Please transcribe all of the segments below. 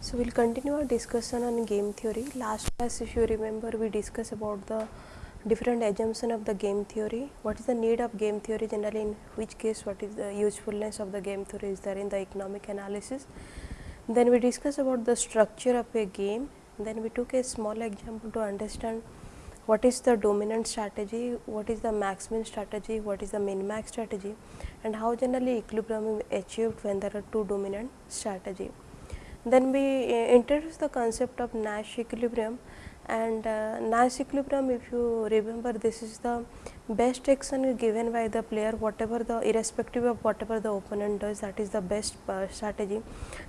So, we will continue our discussion on game theory. Last class if you remember we discussed about the different assumption of the game theory, what is the need of game theory generally in which case what is the usefulness of the game theory is there in the economic analysis. Then we discussed about the structure of a game, then we took a small example to understand what is the dominant strategy, what is the max strategy, what is the min max strategy and how generally equilibrium is achieved when there are two dominant strategy. Then we uh, introduce the concept of Nash equilibrium and uh, Nash equilibrium if you remember this is the best action given by the player whatever the irrespective of whatever the opponent does that is the best uh, strategy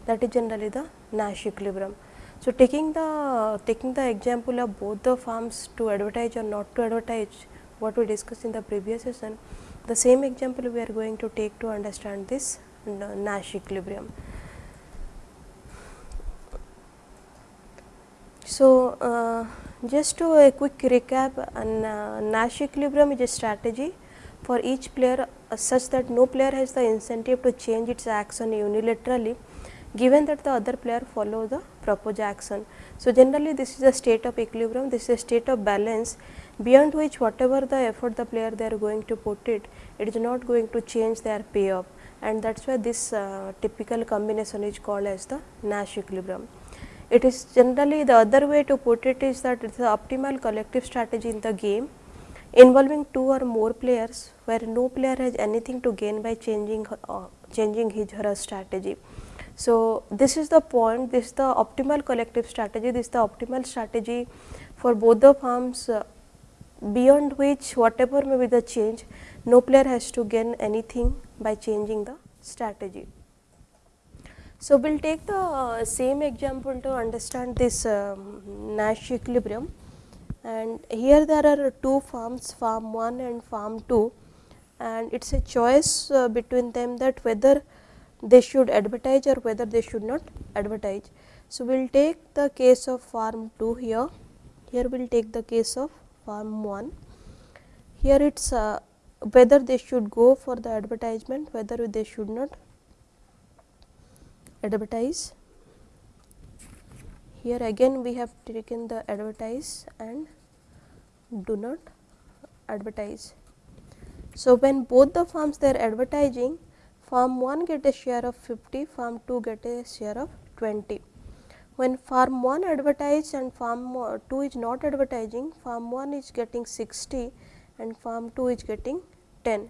that is generally the Nash equilibrium. So, taking the taking the example of both the firms to advertise or not to advertise what we discussed in the previous session the same example we are going to take to understand this uh, Nash equilibrium. So, uh, just to a quick recap and uh, Nash equilibrium is a strategy for each player uh, such that no player has the incentive to change its action unilaterally given that the other player follow the proposed action. So, generally this is a state of equilibrium, this is a state of balance beyond which whatever the effort the player they are going to put it, it is not going to change their payoff and that is why this uh, typical combination is called as the Nash equilibrium. It is generally the other way to put it is that it is the optimal collective strategy in the game involving two or more players where no player has anything to gain by changing uh, changing his or her strategy. So, this is the point this is the optimal collective strategy this is the optimal strategy for both the firms uh, beyond which whatever may be the change no player has to gain anything by changing the strategy. So, we will take the uh, same example to understand this um, Nash equilibrium and here there are two farms farm 1 and farm 2 and it is a choice uh, between them that whether they should advertise or whether they should not advertise. So, we will take the case of farm 2 here, here we will take the case of farm 1. Here it is uh, whether they should go for the advertisement, whether they should not advertise. Here again we have taken the advertise and do not advertise. So, when both the firms they are advertising firm 1 get a share of 50, firm 2 get a share of 20. When firm 1 advertise and firm 2 is not advertising, firm 1 is getting 60 and firm 2 is getting 10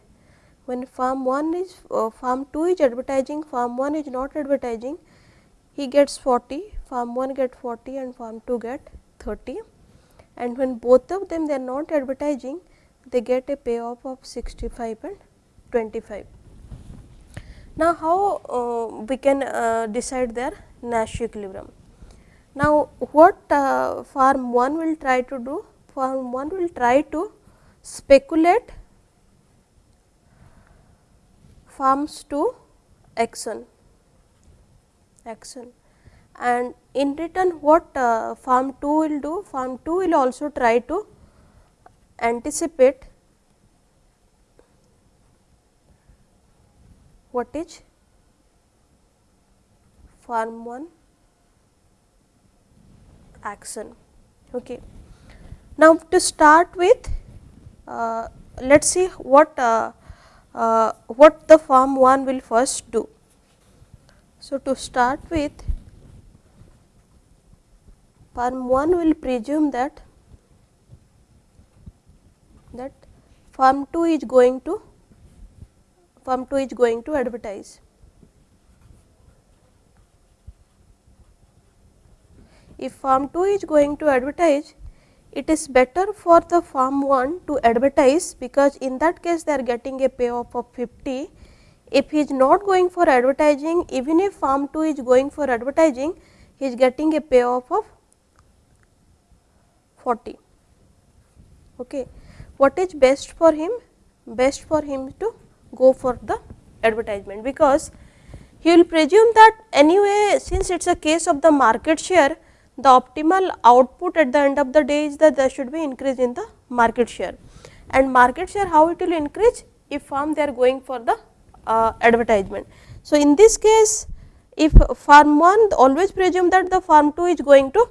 when firm 1 is uh, firm 2 is advertising, firm 1 is not advertising, he gets 40, firm 1 get 40 and firm 2 get 30 and when both of them they are not advertising, they get a payoff of 65 and 25. Now, how uh, we can uh, decide their Nash equilibrium? Now, what uh, firm 1 will try to do? Firm 1 will try to speculate farms to action action and in return what uh, farm 2 will do farm 2 will also try to anticipate what is farm 1 action. Okay. Now, to start with uh, let us see what uh, uh, what the firm 1 will first do. So, to start with firm 1 will presume that that firm 2 is going to firm 2 is going to advertise. If firm 2 is going to advertise, it is better for the firm 1 to advertise because in that case they are getting a payoff of 50. If he is not going for advertising even if firm 2 is going for advertising he is getting a payoff of 40. Okay. What is best for him? Best for him to go for the advertisement because he will presume that anyway since it is a case of the market share the optimal output at the end of the day is that there should be increase in the market share. And market share how it will increase? If farm they are going for the uh, advertisement. So, in this case if farm 1 always presume that the farm 2 is going to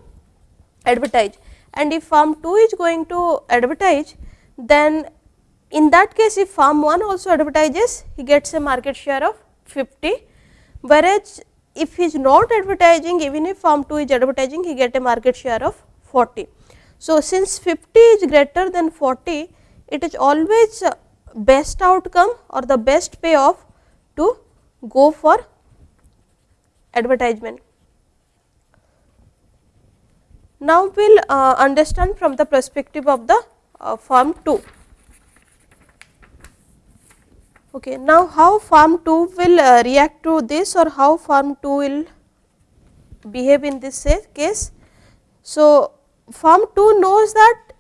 advertise. And if farm 2 is going to advertise then in that case if farm 1 also advertises he gets a market share of 50 whereas if he is not advertising even if firm 2 is advertising he get a market share of 40. So, since 50 is greater than 40 it is always best outcome or the best payoff to go for advertisement. Now, we will uh, understand from the perspective of the uh, farm 2. Okay. Now, how farm 2 will uh, react to this or how farm 2 will behave in this case. So, farm 2 knows that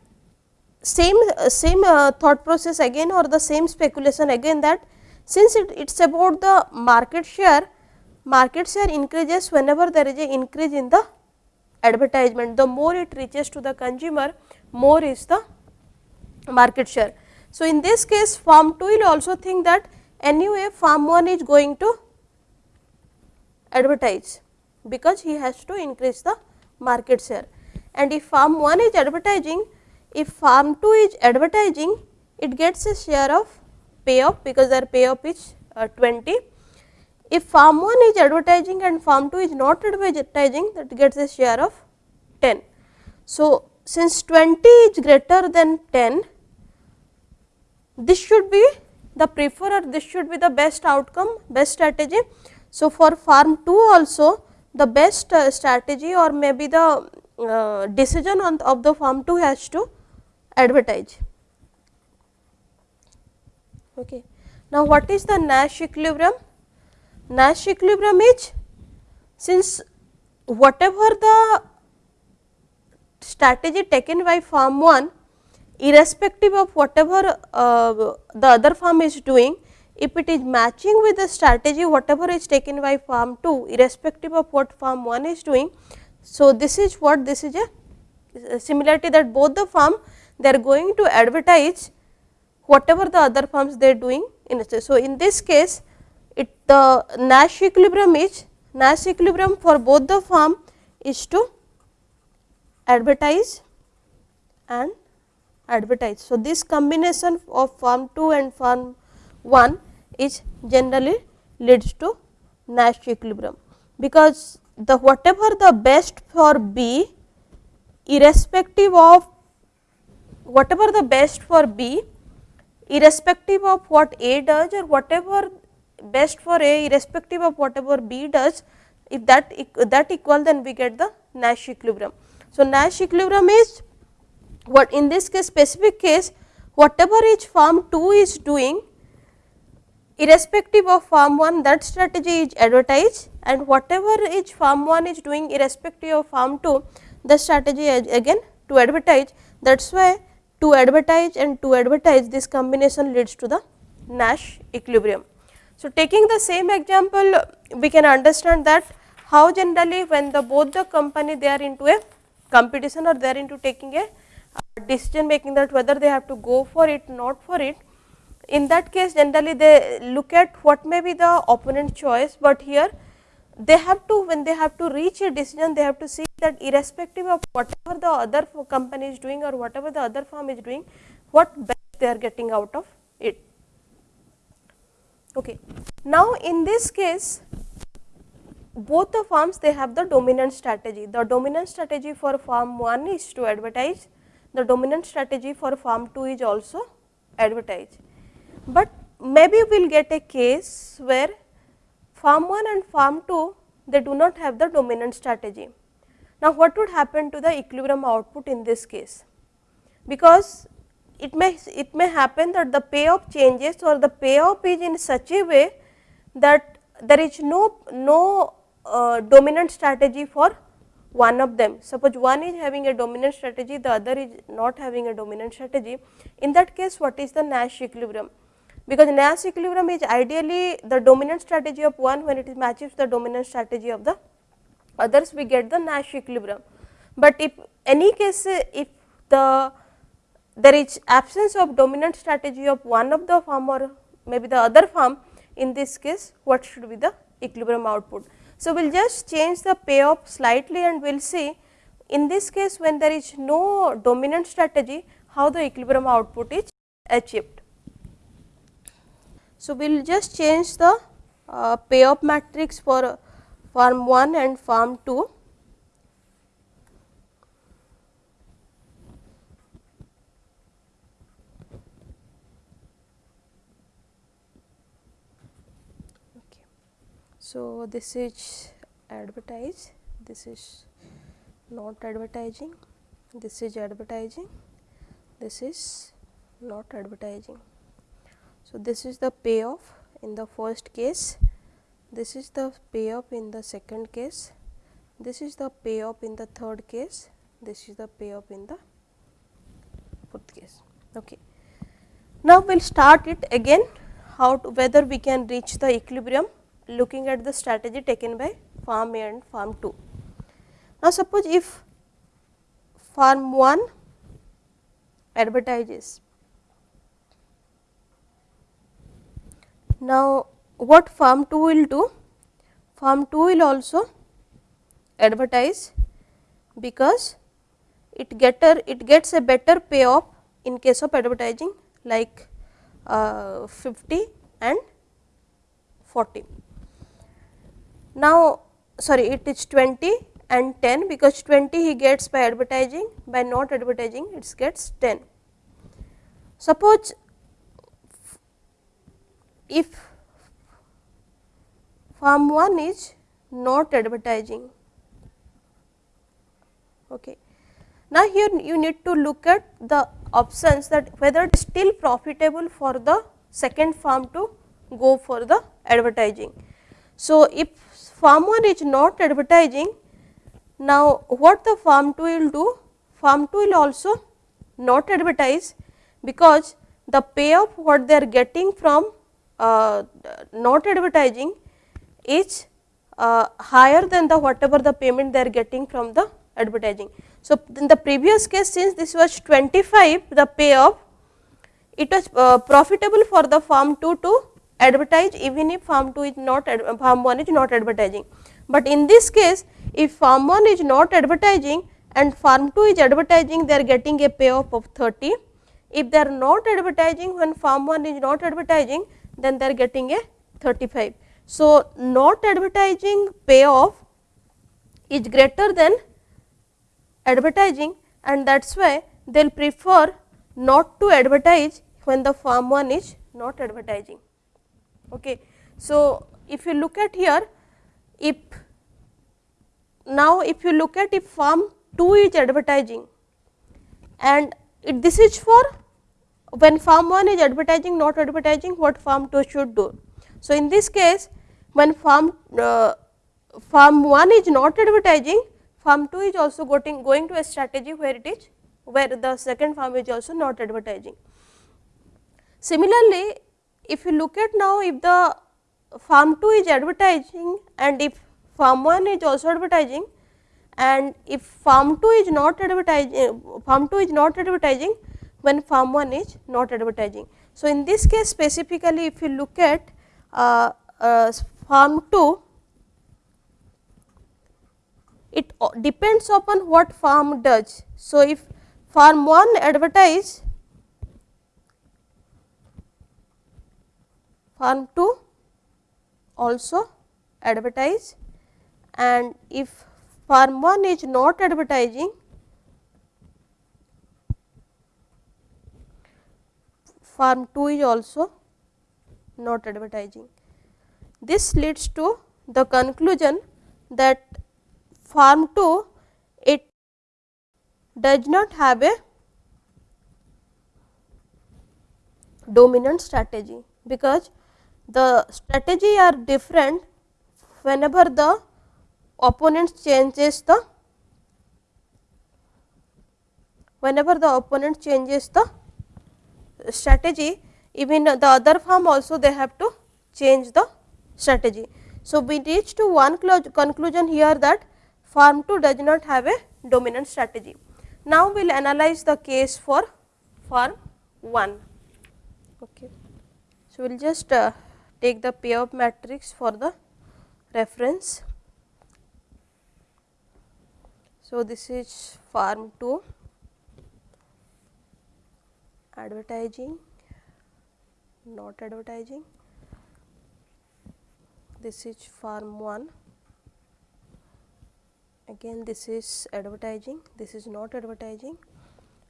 same uh, same uh, thought process again or the same speculation again that since it is about the market share, market share increases whenever there is a increase in the advertisement, the more it reaches to the consumer, more is the market share. So, in this case farm 2 will also think that anyway farm 1 is going to advertise because he has to increase the market share and if farm 1 is advertising if farm 2 is advertising it gets a share of payoff because their payoff is uh, 20. If farm 1 is advertising and farm 2 is not advertising that gets a share of 10. So, since 20 is greater than 10 this should be the preferred this should be the best outcome best strategy. So, for farm 2 also the best uh, strategy or maybe the uh, decision on of the farm 2 has to advertise. Okay. Now, what is the Nash equilibrium? Nash equilibrium is since whatever the strategy taken by farm 1 irrespective of whatever uh, the other farm is doing, if it is matching with the strategy whatever is taken by farm 2 irrespective of what farm 1 is doing. So, this is what this is a similarity that both the farm they are going to advertise whatever the other farms they are doing in it. So, in this case it the Nash equilibrium is Nash equilibrium for both the farm is to advertise and advertise. So, this combination of farm 2 and farm 1 is generally leads to Nash equilibrium, because the whatever the best for B irrespective of whatever the best for B irrespective of what A does or whatever best for A irrespective of whatever B does if that that equal then we get the Nash equilibrium. So, Nash equilibrium is what in this case specific case whatever each farm 2 is doing irrespective of farm 1 that strategy is advertised and whatever each farm 1 is doing irrespective of farm 2 the strategy again to advertise that is why to advertise and to advertise this combination leads to the Nash equilibrium. So, taking the same example we can understand that how generally when the both the company they are into a competition or they are into taking a decision making that whether they have to go for it not for it. In that case generally they look at what may be the opponent choice, but here they have to when they have to reach a decision they have to see that irrespective of whatever the other company is doing or whatever the other firm is doing what best they are getting out of it. Okay. Now, in this case both the firms they have the dominant strategy. The dominant strategy for firm 1 is to advertise the dominant strategy for farm 2 is also advertise. But maybe we will get a case where farm 1 and farm 2 they do not have the dominant strategy. Now, what would happen to the equilibrium output in this case? Because it may it may happen that the payoff changes or the payoff is in such a way that there is no no uh, dominant strategy for one of them. Suppose one is having a dominant strategy, the other is not having a dominant strategy. In that case, what is the Nash equilibrium? because Nash equilibrium is ideally the dominant strategy of one when it matches the dominant strategy of the others we get the Nash equilibrium. But if any case if the there is absence of dominant strategy of one of the firm or maybe the other firm in this case what should be the equilibrium output. So, we will just change the payoff slightly and we will see in this case when there is no dominant strategy how the equilibrium output is achieved. So, we will just change the uh, payoff matrix for firm 1 and firm 2. So, this is advertise, this is not advertising, this is advertising, this is not advertising. So, this is the payoff in the first case, this is the payoff in the second case, this is the payoff in the third case, this is the payoff in the fourth case. Okay. Now, we will start it again how to whether we can reach the equilibrium looking at the strategy taken by farm A and farm 2. Now, suppose if farm 1 advertises Now, what farm 2 will do? Farm 2 will also advertise because it getter it gets a better payoff in case of advertising like uh, 50 and 40. Now, sorry it is 20 and 10 because 20 he gets by advertising by not advertising it gets 10. Suppose if firm 1 is not advertising. Okay. Now, here you need to look at the options that whether it is still profitable for the second firm to go for the advertising. So, if firm 1 is not advertising, now what the farm 2 will do? Farm 2 will also not advertise because the payoff what they are getting from uh, not advertising is uh, higher than the whatever the payment they are getting from the advertising. So, in the previous case since this was 25 the payoff it was uh, profitable for the firm 2 to advertise even if firm 2 is not firm 1 is not advertising. But in this case if firm 1 is not advertising and firm 2 is advertising they are getting a payoff of 30. If they are not advertising when firm 1 is not advertising then they are getting a 35. So, not advertising payoff is greater than advertising and that is why they will prefer not to advertise when the firm 1 is not advertising. Okay. So, if you look at here if now if you look at if firm 2 is advertising and it, this is for when firm 1 is advertising not advertising what firm 2 should do. So, in this case when firm uh, firm 1 is not advertising firm 2 is also going, going to a strategy where it is where the second firm is also not advertising. Similarly, if you look at now if the firm 2 is advertising and if firm 1 is also advertising and if firm 2 is not advertising firm 2 is not advertising when firm 1 is not advertising. So, in this case specifically if you look at uh, uh, firm 2, it depends upon what firm does. So, if firm 1 advertise, firm 2 also advertise and if firm 1 is not advertising firm 2 is also not advertising. This leads to the conclusion that firm 2 it does not have a dominant strategy, because the strategy are different whenever the opponent changes the whenever the opponent changes the strategy even the other farm also they have to change the strategy. So, we reach to one conclusion here that farm 2 does not have a dominant strategy. Now, we will analyze the case for farm 1. Okay. So, we will just uh, take the payoff matrix for the reference. So, this is farm 2 advertising. Not advertising. This is farm 1 again this is advertising. This is not advertising.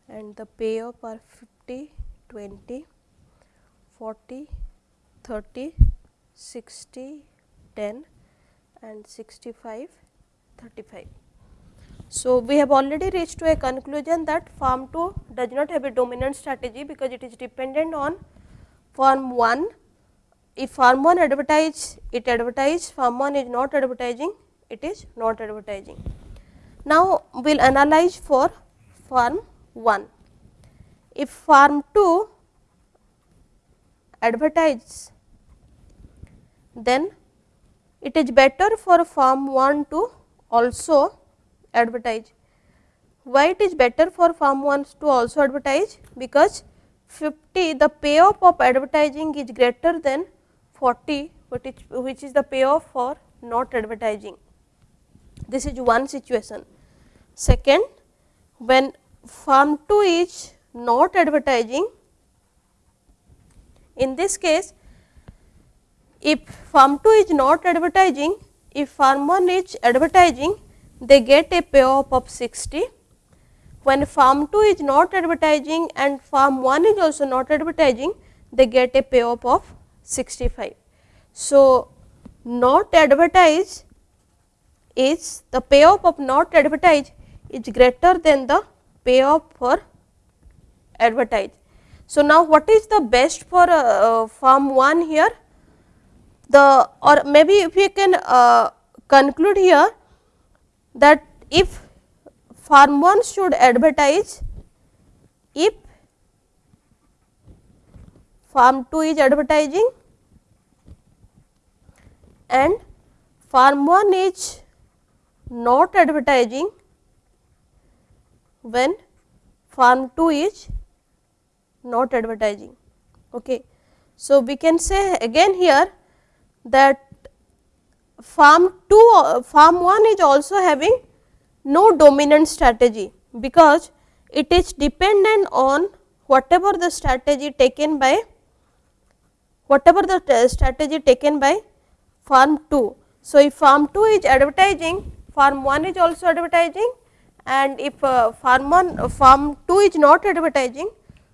And the payoff are 50 20 40 30 60 10 and 65 35 so, we have already reached to a conclusion that farm 2 does not have a dominant strategy because it is dependent on farm 1 if farm 1 advertise, it advertise, farm 1 is not advertising, it is not advertising. Now, we will analyze for farm 1. If farm 2 advertise, then it is better for farm 1 to also advertise. Why it is better for farm 1 to also advertise? Because 50 the payoff of advertising is greater than 40 which is the payoff for not advertising. This is one situation. Second, when farm 2 is not advertising, in this case if farm 2 is not advertising, if farm 1 is advertising, they get a payoff of 60. When farm 2 is not advertising and farm 1 is also not advertising, they get a payoff of 65. So, not advertise is the payoff of not advertise is greater than the payoff for advertise. So, now what is the best for uh, farm 1 here? The or maybe if we can uh, conclude here that if farm 1 should advertise, if farm 2 is advertising and farm 1 is not advertising when farm 2 is not advertising. Okay. So, we can say again here that farm 2 farm 1 is also having no dominant strategy because it is dependent on whatever the strategy taken by whatever the strategy taken by farm 2. So, if farm 2 is advertising farm 1 is also advertising and if uh, farm 1 uh, farm 2 is not advertising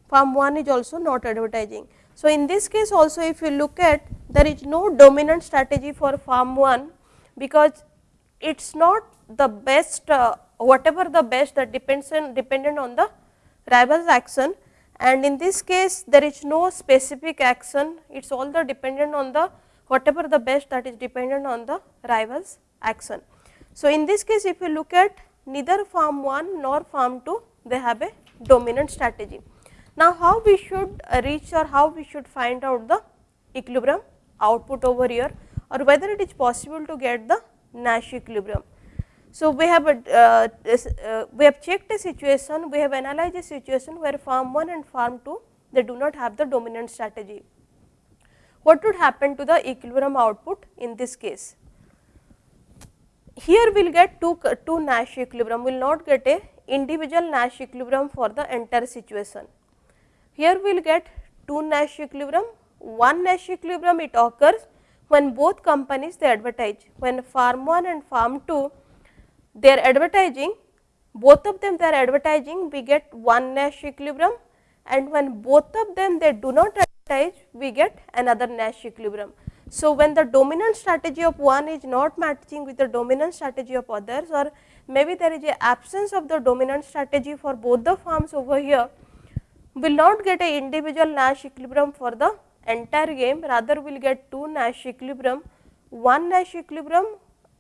farm 1 is also not advertising. So, in this case also if you look at there is no dominant strategy for farm 1 because it is not the best uh, whatever the best that depends on dependent on the rivals action and in this case there is no specific action it is all the dependent on the whatever the best that is dependent on the rivals action. So, in this case if you look at neither farm 1 nor farm 2 they have a dominant strategy. Now, how we should reach or how we should find out the equilibrium output over here or whether it is possible to get the Nash equilibrium. So, we have a, uh, uh, we have checked a situation, we have analyzed a situation where farm 1 and farm 2 they do not have the dominant strategy. What would happen to the equilibrium output in this case? Here we will get two, two Nash equilibrium, we will not get a individual Nash equilibrium for the entire situation. Here we will get two Nash equilibrium, one Nash equilibrium it occurs when both companies they advertise. When farm 1 and farm 2 they are advertising, both of them they are advertising we get one Nash equilibrium and when both of them they do not advertise we get another Nash equilibrium. So, when the dominant strategy of one is not matching with the dominant strategy of others or maybe there is a absence of the dominant strategy for both the farms over here will not get a individual Nash equilibrium for the entire game rather we will get two Nash equilibrium. One Nash equilibrium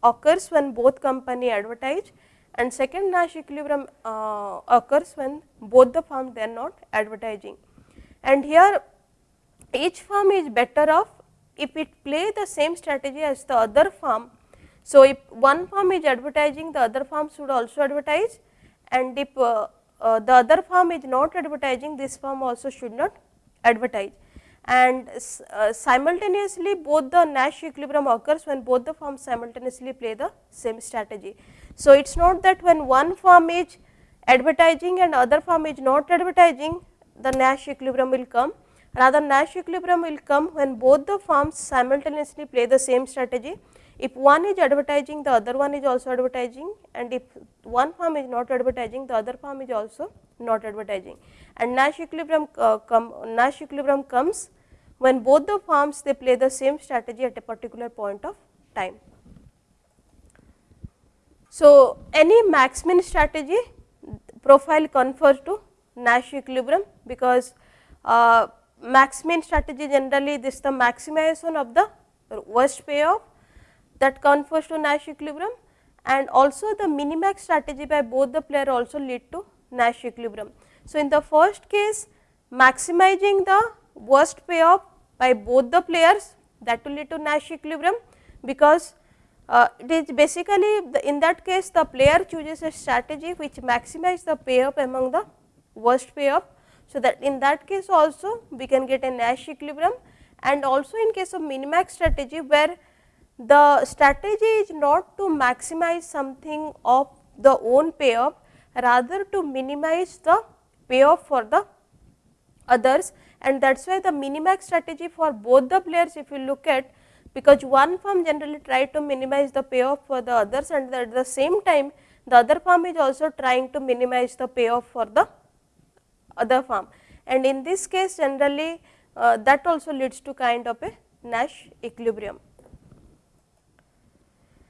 occurs when both company advertise and second Nash equilibrium uh, occurs when both the firms they are not advertising. And here each firm is better off if it play the same strategy as the other firm. So, if one firm is advertising the other firm should also advertise and if uh, uh, the other firm is not advertising this firm also should not advertise and uh, simultaneously both the Nash equilibrium occurs when both the firms simultaneously play the same strategy. So, it is not that when one firm is advertising and other firm is not advertising the Nash equilibrium will come rather Nash equilibrium will come when both the firms simultaneously play the same strategy. If one is advertising the other one is also advertising and if one firm is not advertising the other firm is also not advertising and Nash equilibrium uh, Nash equilibrium comes when both the firms they play the same strategy at a particular point of time. So, any max min strategy profile confers to Nash equilibrium because uh, max min strategy generally this the maximization of the worst payoff that confers to Nash equilibrium and also the minimax strategy by both the player also lead to Nash equilibrium. So, in the first case maximizing the worst payoff by both the players that will lead to Nash equilibrium because uh, it is basically the, in that case the player chooses a strategy which maximize the payoff among the worst payoff. So, that in that case also we can get a Nash equilibrium and also in case of minimax strategy where the strategy is not to maximize something of the own payoff rather to minimize the payoff for the others and that is why the minimax strategy for both the players if you look at because one firm generally try to minimize the payoff for the others and at the same time the other firm is also trying to minimize the payoff for the other firm and in this case generally uh, that also leads to kind of a Nash equilibrium.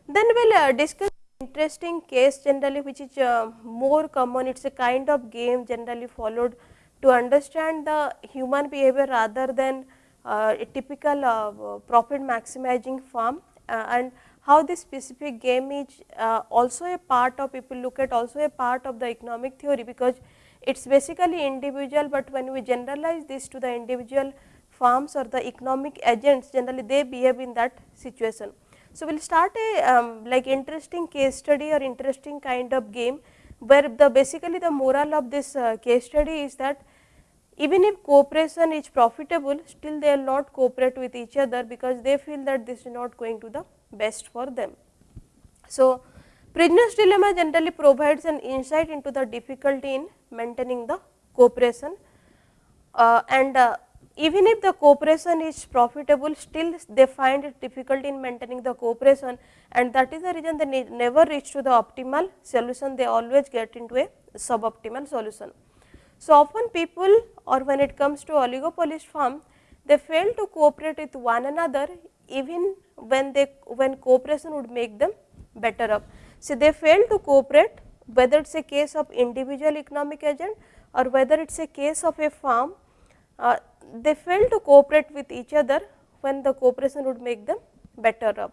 Then we will uh, discuss interesting case generally which is uh, more common it is a kind of game generally followed to understand the human behavior rather than uh, a typical uh, profit maximizing firm uh, and how this specific game is uh, also a part of people look at also a part of the economic theory because it is basically individual, but when we generalize this to the individual firms or the economic agents generally they behave in that situation. So, we will start a um, like interesting case study or interesting kind of game where the basically the moral of this uh, case study is that even if cooperation is profitable still they will not cooperate with each other because they feel that this is not going to the best for them. So, prisoner's dilemma generally provides an insight into the difficulty in maintaining the cooperation uh, and uh, even if the cooperation is profitable still they find it difficult in maintaining the cooperation and that is the reason they never reach to the optimal solution they always get into a suboptimal solution. So, often people or when it comes to oligopolist firm they fail to cooperate with one another even when they when cooperation would make them better up. So, they fail to cooperate whether it is a case of individual economic agent or whether it is a case of a firm uh, they fail to cooperate with each other when the cooperation would make them better up.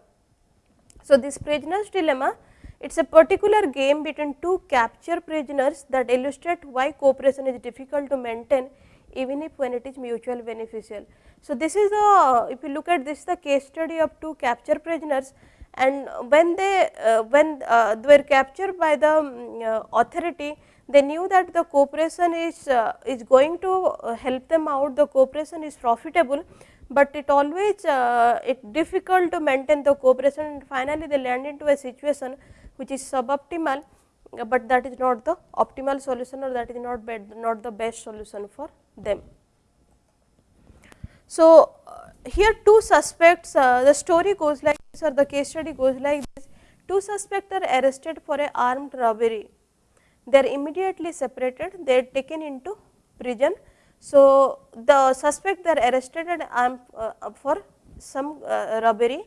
So, this prisoner's dilemma it is a particular game between two capture prisoners that illustrate why cooperation is difficult to maintain even if when it is mutual beneficial. So, this is the if you look at this the case study of two capture prisoners and when they uh, when uh, they were captured by the um, uh, authority they knew that the cooperation is uh, is going to uh, help them out. The cooperation is profitable, but it always uh, it difficult to maintain the cooperation and finally they land into a situation which is suboptimal, but that is not the optimal solution or that is not bad, not the best solution for them. So, uh, here two suspects uh, the story goes like this or the case study goes like this. Two suspects are arrested for a armed robbery they are immediately separated, they are taken into prison. So, the suspect they are arrested and um, uh, for some uh, robbery.